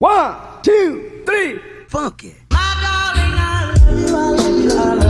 One, two, three, funky. My darling, I love I love I love